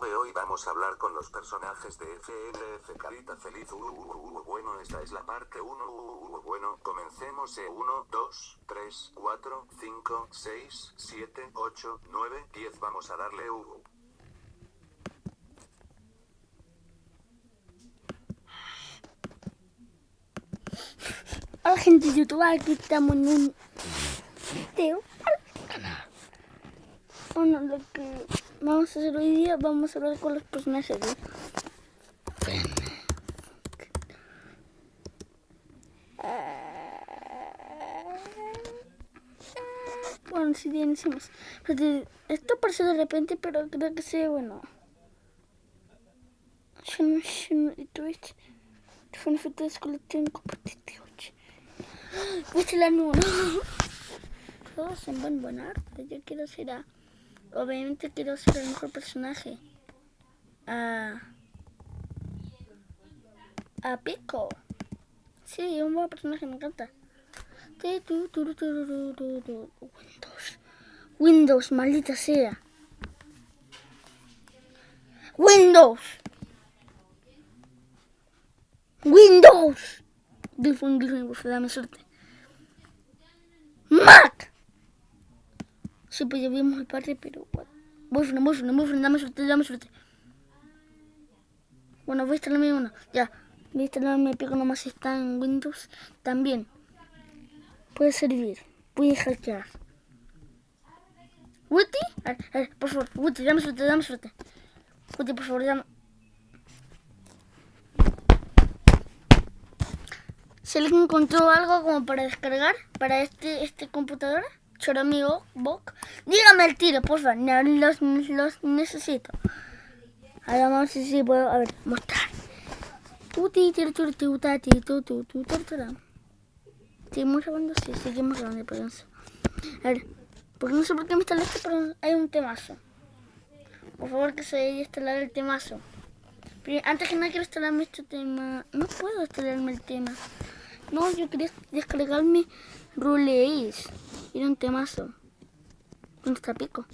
V hoy vamos a hablar con los personajes de FNF Carita Feliz. Uh, uh, uh, bueno, esta es la parte 1. bueno, comencemos. 1, 2, 3, 4, 5, 6, 7, 8, 9, 10. Vamos a darle U. Hola gente de YouTube, aquí estamos en un video. Bueno, lo que vamos a hacer hoy día, vamos a hablar con los personajes Bueno, si bien hicimos. Esto apareció de repente, pero creo que sí, bueno. Fue una foto de colección competitiva. Viste la nuna. Todos son buen buen arte. Yo quiero ser a. Obviamente quiero ser el mejor personaje. A. A Pico. Sí, un buen personaje, me encanta. Windows. Windows, maldita sea. Windows. Windows. Gilfun, Gilfun, dame suerte. ¡Mac! Sí, pues ya vimos el parte, pero... Boyfriend, boyfriend, boyfriend, dame suerte, dame suerte. Bueno, voy a instalarme uno. Ya, voy a instalarme pico nomás está en Windows. También. Puede servir. Voy a hackear. Woody, a ver, por favor, Woody, dame suerte, dame suerte. Woody, por favor, dame... Si alguien encontró algo como para descargar para este este computadora, Choromi Bok, dígame el tiro, por favor, los, los necesito. Ahora vamos a ver si puedo, a ver, mostrar. Seguimos grabando, sí, seguimos grabando, perdón. A ver, porque no sé por qué me está esto, pero hay un temazo. Por favor que se a instalar el temazo. Pero antes que nada quiero instalarme este tema. No puedo instalarme el tema. No, yo quería descargarme Rule Ace. Era un temazo. ¿Dónde está Pico?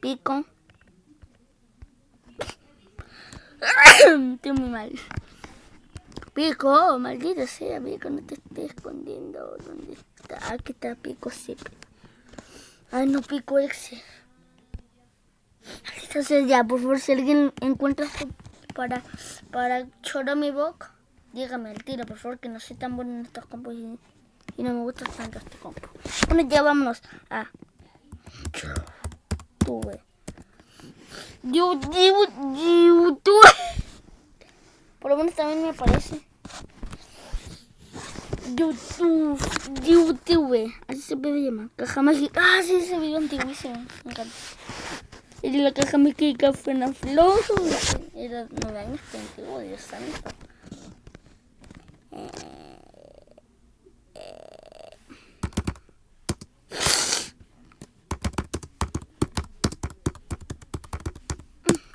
Pico. Estoy muy mal. Pico, maldito sea, Pico, no te estés escondiendo. ¿Dónde está? Aquí está Pico siempre. Ay, no, Pico ese. Entonces ya, por favor, si alguien encuentra para, para mi boca dígame el tiro, por favor, que no soy tan bueno en estos campos y, no me gusta tanto este campo. Bueno, ya vámonos a YouTube. YouTube. Por lo menos también me parece. YouTube, YouTube, así se puede llamar. Caja mágica. Ah, sí, ese video antiguísimo. Me encanta. Y la caja mágica fue una flor. Era nueve años, antiguo, Dios santo.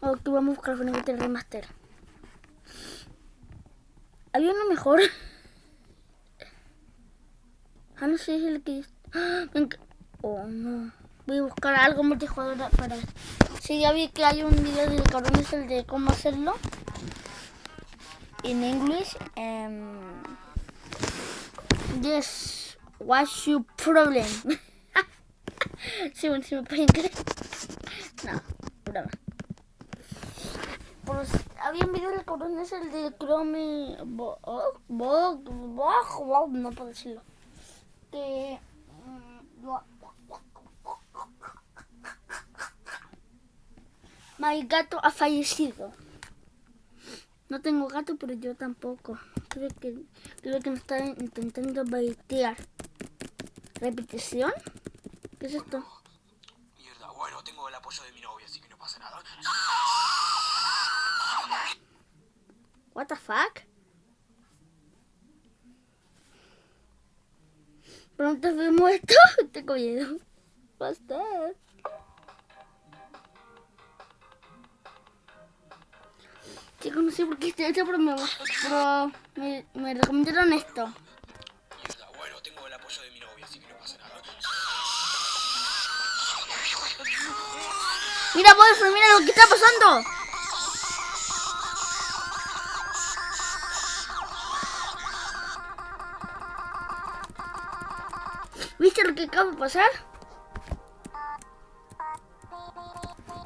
Ok, vamos a buscar un el remaster. Había uno mejor. Ah, no sé, el que... Oh, no. Voy a buscar algo multijugador para... Sí, ya vi que hay un video de cabrón, es el de cómo hacerlo. En inglés. Um, yes, what's your problem? sí, bueno, si me pueden creer. No, broma. Pues, había un video del cabrón, es el de Chrome. Bo, oh, bo, bo, no puedo decirlo. Que. Mm, My gato ha fallecido. No tengo gato, pero yo tampoco. Creo que, creo que me está intentando baitear. ¿Repetición? ¿Qué es esto? What the fuck? Pronto vemos esto. Tengo miedo. Basta. Chicos, no sé por qué estoy hecho, pero me, pero me, me recomendaron esto. Bueno, tengo el apoyo de mi novia, así que no pasa nada. Mira, Boyfriend, mira lo que está pasando. ¿Viste lo que acaba de pasar?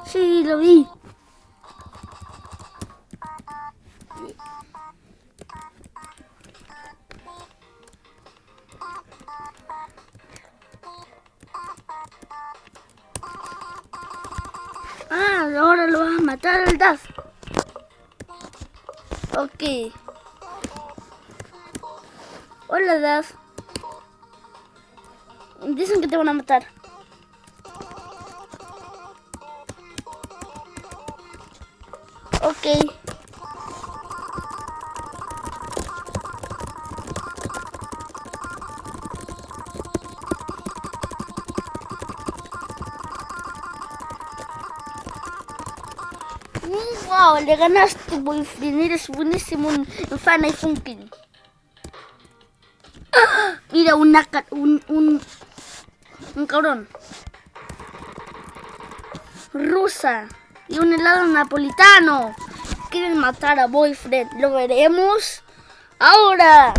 Sí, lo vi. Ah, ahora lo vas a matar al Daz. Ok. Hola, Daz. Dicen que te van a matar. Ok. Wow, le ganaste, boyfriend. Eres buenísimo en Fan y Funkin. Mira, una, un, un, un cabrón. Rusa. Y un helado napolitano. Quieren matar a Boyfriend. Lo veremos ahora.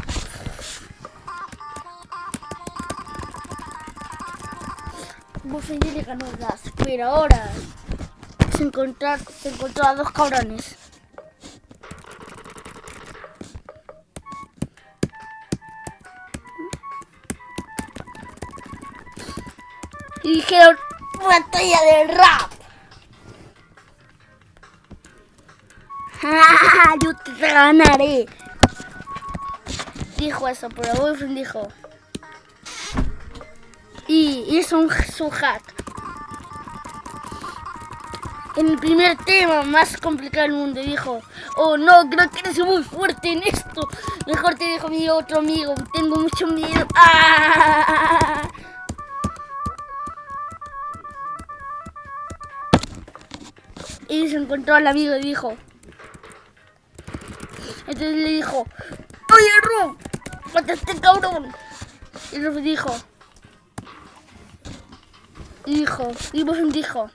Boyfriend ya le ganó el gas. Pero ahora se, encontrar, se encontró a dos cabrones. Y dijeron, batalla de rap. ¡Ah, Yo te ganaré. Dijo eso, pero Boyfriend dijo. Y hizo un, su hack. En el primer tema más complicado del mundo dijo, oh no, creo que eres muy fuerte en esto. Mejor te dejo mi otro amigo, tengo mucho miedo. ¡Ah! Y se encontró al amigo y dijo. Entonces le dijo, oye Rob, mata este cabrón. Y Rob dijo, dijo, y vos dijo,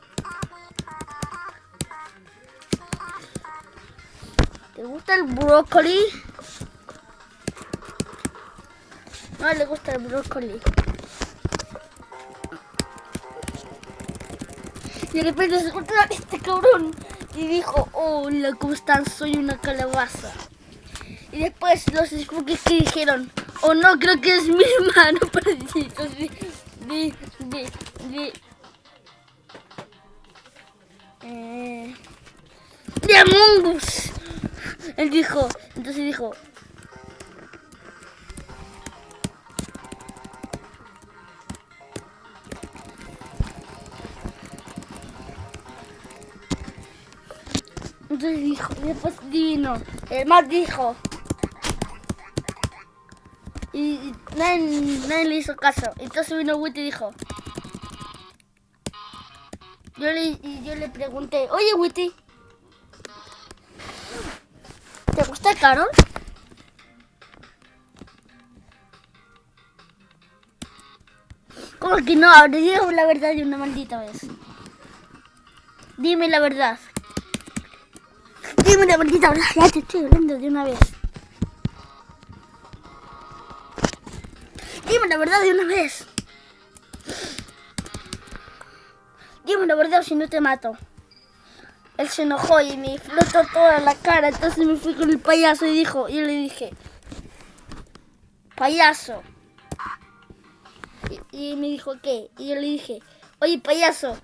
¿te gusta el brócoli? No le gusta el brócoli. De repente se encontró a este cabrón y dijo, hola, ¿cómo están? Soy una calabaza. Y después los spookies que dijeron, oh no, creo que es mi hermano parecido de, de, de, eh, de Among. Él dijo, entonces dijo, entonces dijo, y después vino, el más dijo, y nadie, nadie le hizo caso. Entonces vino Witty y dijo, yo le, yo le pregunté, oye Witty, ¿te gusta Carol? ¿Cómo que no? Ahora digo la verdad de una maldita vez. Dime la verdad. Dime la maldita verdad. Ya te estoy hablando de una vez. Dime la verdad de una vez. Dime la verdad si no te mato. Él se enojó y me flotó toda la cara. Entonces me fui con el payaso y dijo, y yo le dije, payaso. Y, me dijo, ¿qué? Y yo le dije, oye, payaso,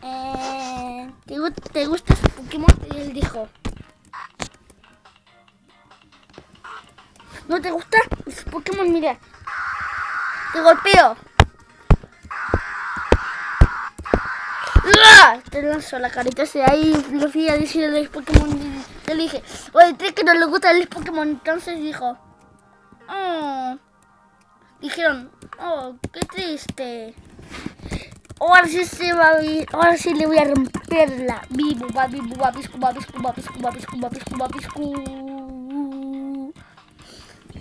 eh, ¿te, ¿te gusta ese Pokémon? Y él dijo, ¿no te gusta ese Pokémon? Mira, te golpeo. ¡Ah! Te lanzo la carita de ahí, lo fui a decir a los Pokémon y le dije, oye, ¿crees que no le gusta el Pokémon? Entonces dijo, oh. Dijeron, oh, qué triste. Ahora sí se va a ir, ahora sí le voy a romperla. Vivo, va, vivo, va, piscu, va, piscu, va, piscu, va, piscu, va, piscu, va, piscu.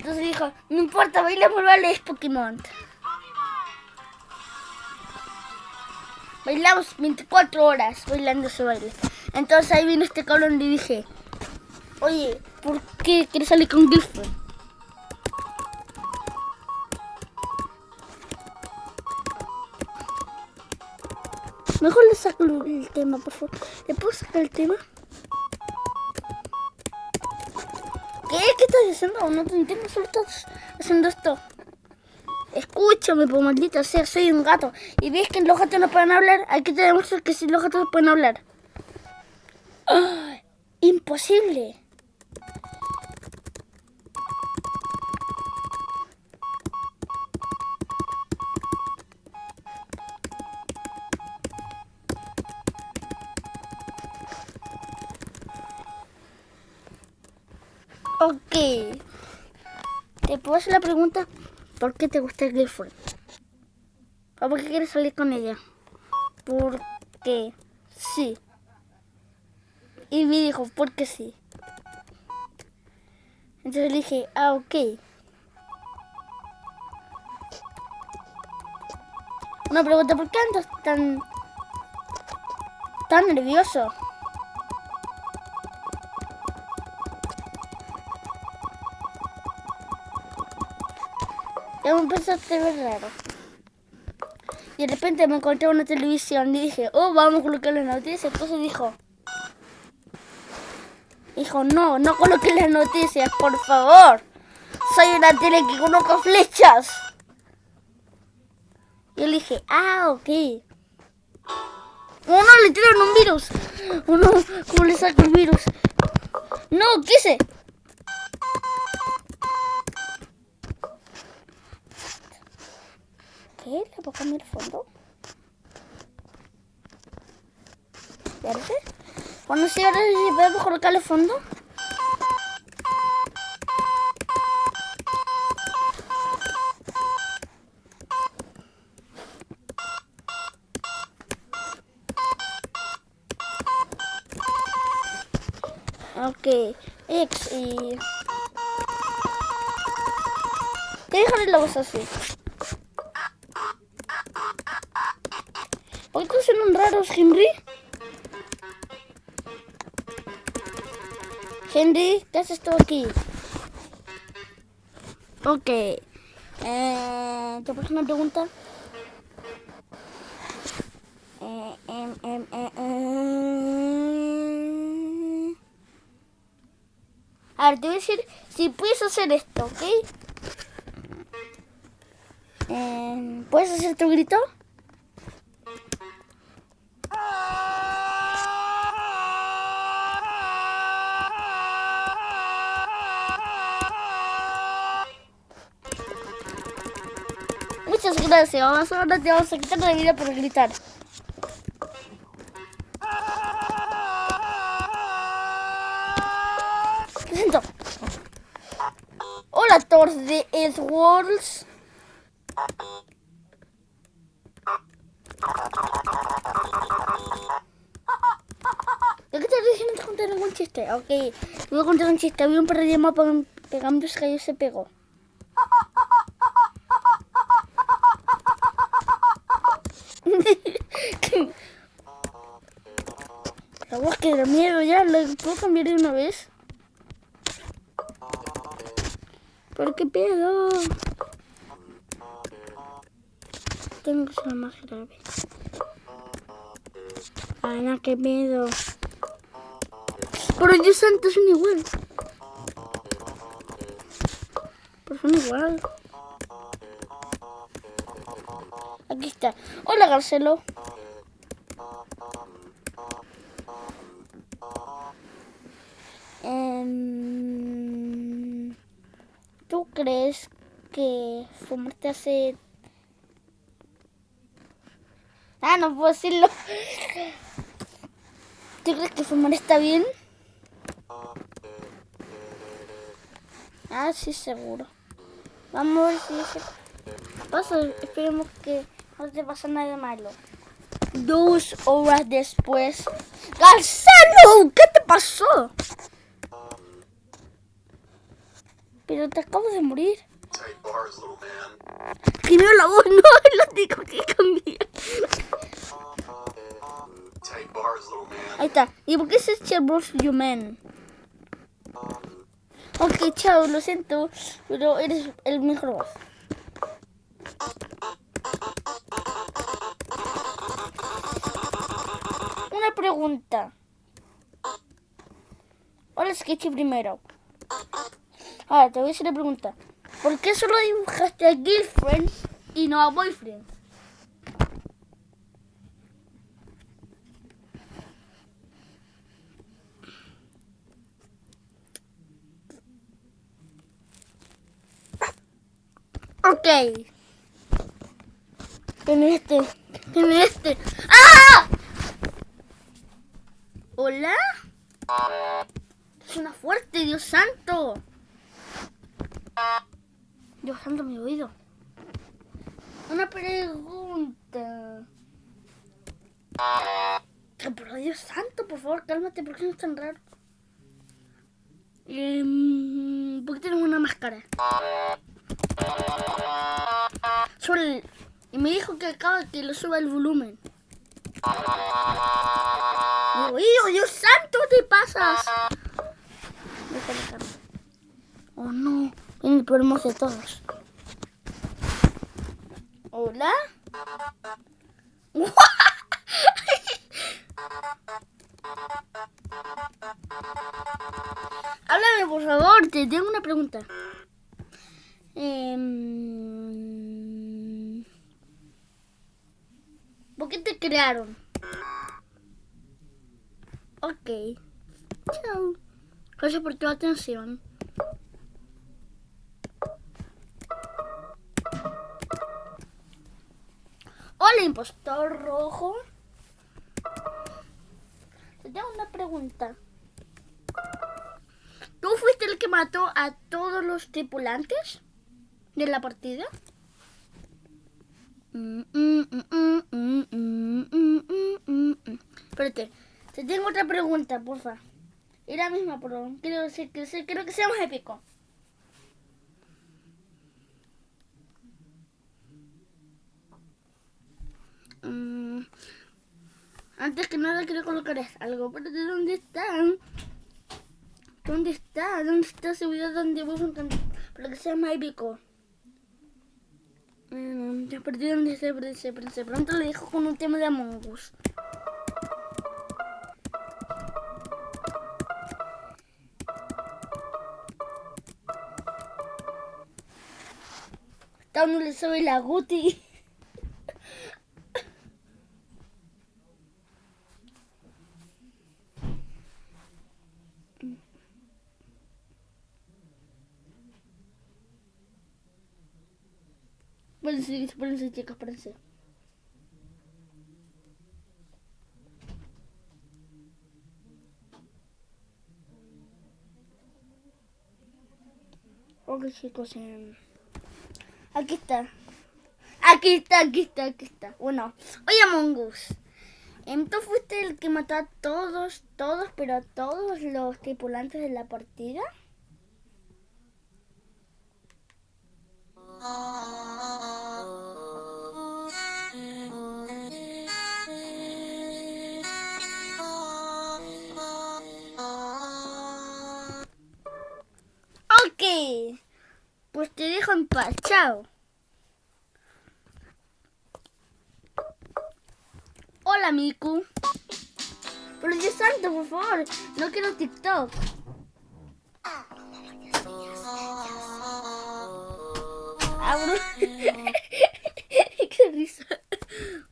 Entonces dijo, no importa, bailemos vale es Pokémon. Bailamos 24 horas bailando ese baile. Entonces ahí vino este cabrón y dije, oye, ¿por qué quieres salir con Guilford? Mejor le saco el tema, por favor. ¿Le puedo sacar el tema? ¿Qué? ¿Qué estás haciendo? No te entiendo, solo estás haciendo esto. Escúchame, pues maldita sea, soy un gato. Y ves que los gatos no pueden hablar. Aquí te demuestro que si los gatos pueden hablar. ¡Ah! Imposible. ¿Te puedo hacer la pregunta? ¿Por qué te gusta girlfriend? ¿O por qué quieres salir con ella? Porque sí. Y me dijo, porque sí. Entonces le dije, ah, ok. Una pregunta, ¿por qué andas tan... tan nervioso? Empezaste a ver raro. Y de repente me encontré en una televisión y dije, oh, vamos a colocar las noticias. Entonces dijo, dijo, no, no coloques las noticias, por favor. Soy una tele que coloca flechas. Y le dije, ah, ok. Oh, no, le tiran un virus. Oh, no, ¿cómo le saco el virus? No, quise. ¿Qué? ¿Le puedo cambiar el fondo? ¿Verde? Bueno, sí, ahora sí podemos colocarle fondo. Ok, X y... ¿Qué dejaré la voz así? ¿Por qué son raros, Henry? Henry, ¿qué haces tú aquí? Ok. Eh, ¿Te puedo una pregunta? Eh, eh. A ver, te voy a decir si puedes hacer esto, ¿ok? ¿Puedes hacer tu grito? Vamos ahora te vamos a quitar la vida por gritar. Presento. Hola, Thor de Edwards. ¿De qué te diciendo contar algún chiste? Ok, voy a contar un chiste. Había un perro llamado Pegando y se pegó. La voz que da miedo ya, ¿lo puedo cambiar de una vez? ¿Pero qué pedo? Tengo que ser más grave. Ana, qué miedo. Pero yo santo son igual. Pero son igual. Aquí está. Hola, Garcelo. Em, ¿Tú crees que fumar te hace... Ah, no puedo decirlo. ¿Tú crees que fumar está bien? Ah, sí, seguro. Vamos a ver si pasa. Esperemos que no te pase nada malo. Dos horas después. ¡Garcelo! ¿Qué te pasó? Pero te acabo de morir. Primero la voz, no, lo tengo que cambiar. Ahí está. ¿Y por qué se echa Bros You Man? Ok, chao, lo siento, pero eres el mejor voz. Una pregunta. Hola, Sketchy primero. Ahora, te voy a hacer la pregunta. ¿Por qué solo dibujaste a girlfriend y no a boyfriend? Ok. Tiene este. Tiene este. ¡Ah! ¿Hola? Suena fuerte, Dios santo. Dios santo, mi oído. Una pregunta. Pero Dios santo, por favor, cálmate, ¿por qué no es tan raro? Em, ¿Por qué tienes una máscara? Sube Y me dijo que acaba que lo suba el volumen. Digo, "Hijo, Dios santo, te pasas! Oh no, peor hermoso de todos. ¿Hola? Háblame, por favor, te tengo una pregunta. Em, ¿Por qué te crearon? Ok. Chao. Gracias por tu atención. Hola, impostor rojo. Te tengo una pregunta. ¿Tú fuiste el que mató a todos los tripulantes de la partida? Espérate, te tengo otra pregunta, porfa. Era la misma, pero creo, creo, creo que sea más épico. Mm, Antes que nada quiero colocar algo, pero ¿de dónde están? ¿Dónde está? ¿Dónde está ese video donde vos para que sea más épico? Mm, ya perdí dónde se se. De pronto le dejo con un tema de Among Us. Está uno le sube la Guti. Espérense, espérense, chicos, espérense. Ok, chicos, em, aquí está. Aquí está, aquí está, aquí está. Bueno, oye, Among Us. em, ¿Tú fuiste el que mató a todos, todos, pero a todos los tripulantes de la partida? Hola, Miku. Pero Dios santo, por favor. No quiero TikTok. Abro. Qué risa.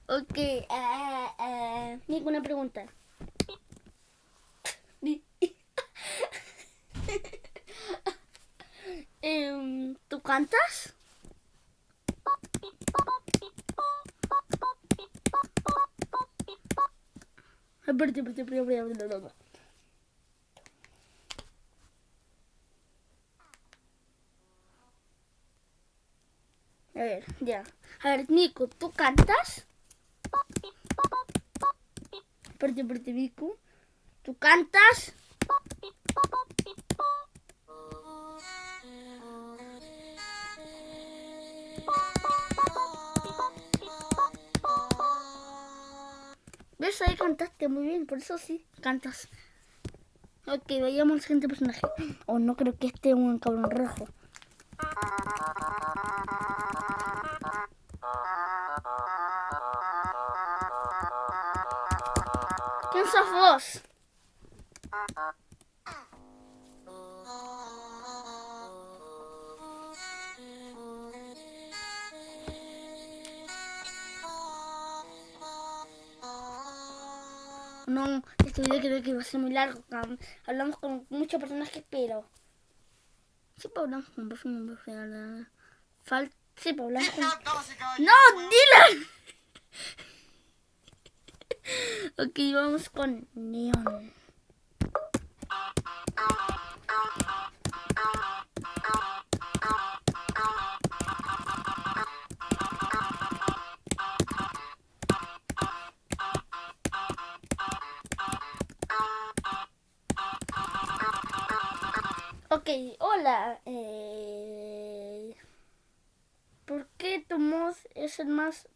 Ok. ah, ah, Miku, una pregunta. Em, ¿Tú cantas? Espérate, espérate, espérate, espérate, espérate. A ver, ya. A ver, Nico, ¿tú cantas? Espérate, espérate, Nico. ¿Tú cantas? Ves ahí cantaste muy bien, por eso sí, cantas. Ok, vayamos al siguiente personaje. Oh, no creo que esté un cabrón rojo. ¿Quién sos vos? Este video creo que va a ser muy largo. Hablamos con muchos personajes, pero... Sí, pues hablamos con Buffy, pero... Fal... Sí, pues hablamos con... ¡No. Dylan! ok, vamos con Neon. Hola. Eh... ¿Por qué tu mod es el más...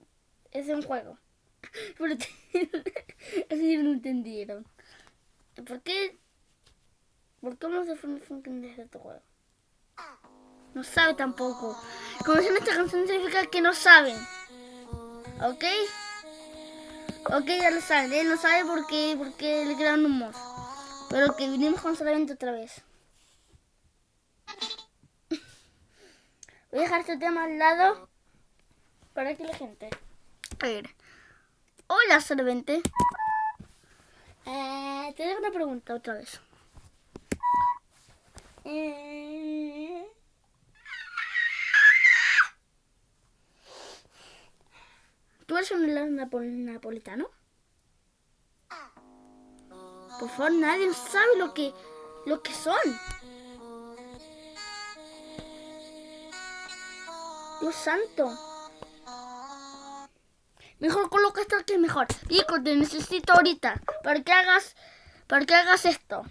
es de un juego? Así no entendieron. ¿Por qué? ¿Por qué a Funny Funkin desde tu juego? No sabe tampoco. Conocen esta canción significa que no saben. ¿Ok? Ok, ya lo saben. Él no sabe por qué, por qué le crearon un mod. Pero que vinimos con solamente otra vez. Voy a dejar este tema al lado para que la gente. A ver. Hola, solvente. Eh, te dejo una pregunta otra vez. Eh, ¿Tú eres un helado napo- napolitano? Por favor, nadie sabe lo que, lo que son. Santo. Mejor coloca esto es mejor. Pico, te necesito ahorita. Para que hagas. Para que hagas esto.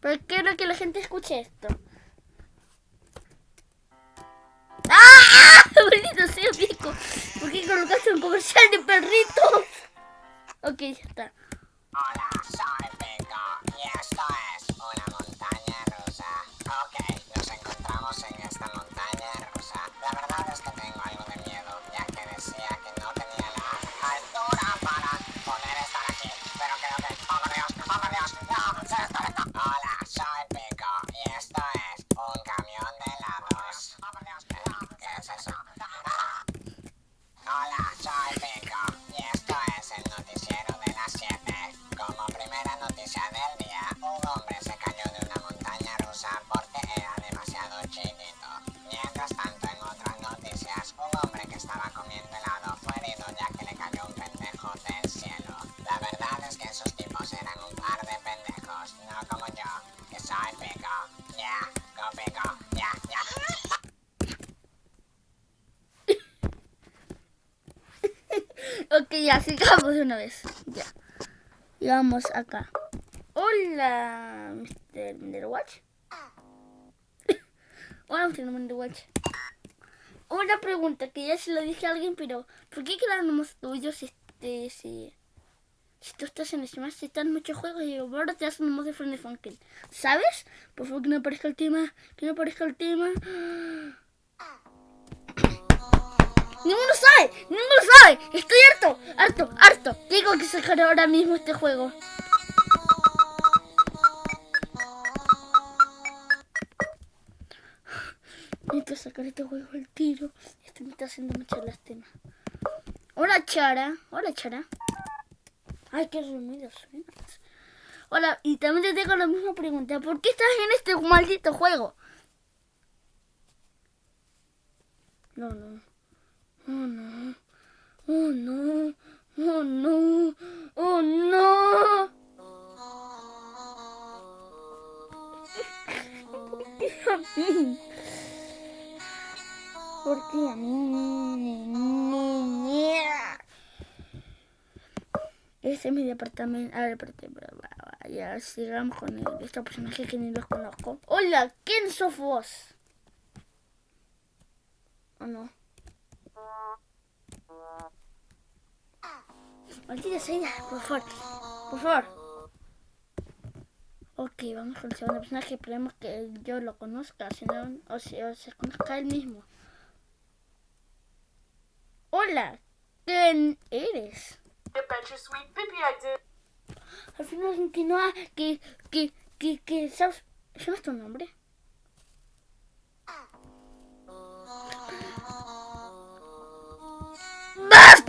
Porque quiero que la gente escuche esto. ¡Ah! Bonito sea, Pico. ¿Por qué colocaste un comercial de perritos? Ok, ya está. Ya, sigamos de una vez. Ya. Y vamos acá. Hola, Mr. Minderwatch. Hola, Mr. Minderwatch. Una pregunta que ya se lo dije a alguien, pero ¿por qué crearon unos tuyos este, si, si tú estás en Smash, si están muchos juegos y ahora te hacen un de Friendly Funkin? ¿Sabes? Por favor, que no aparezca el tema, que no aparezca el tema. Ninguno sabe, ninguno sabe. Estoy harto, harto, harto. Tengo que sacar ahora mismo este juego. Necesito sacar este juego al tiro. Esto me está haciendo mucha lástima. Hola, Chara. Hola, Chara. Ay, qué suenas. Hola, y también te tengo la misma pregunta. ¿Por qué estás en este maldito juego? No, no. Oh no. Oh no. Oh no. Oh no. ¿Por qué a mí? ¿Por qué a mí? Ese es mi departamento. A ver, espérate, ya sigamos con el, este personaje que ni los conozco. Hola, ¿quién sos vos? ¿O no? Maldita sea, por favor. Por favor. Ok, vamos con el segundo personaje. Esperemos que yo lo conozca, si no, o, o se conozca él mismo. Hola, ¿quién eres? Al final continúa que, que, que, que, ¿sabes? ¿Sabes tu nombre? Master!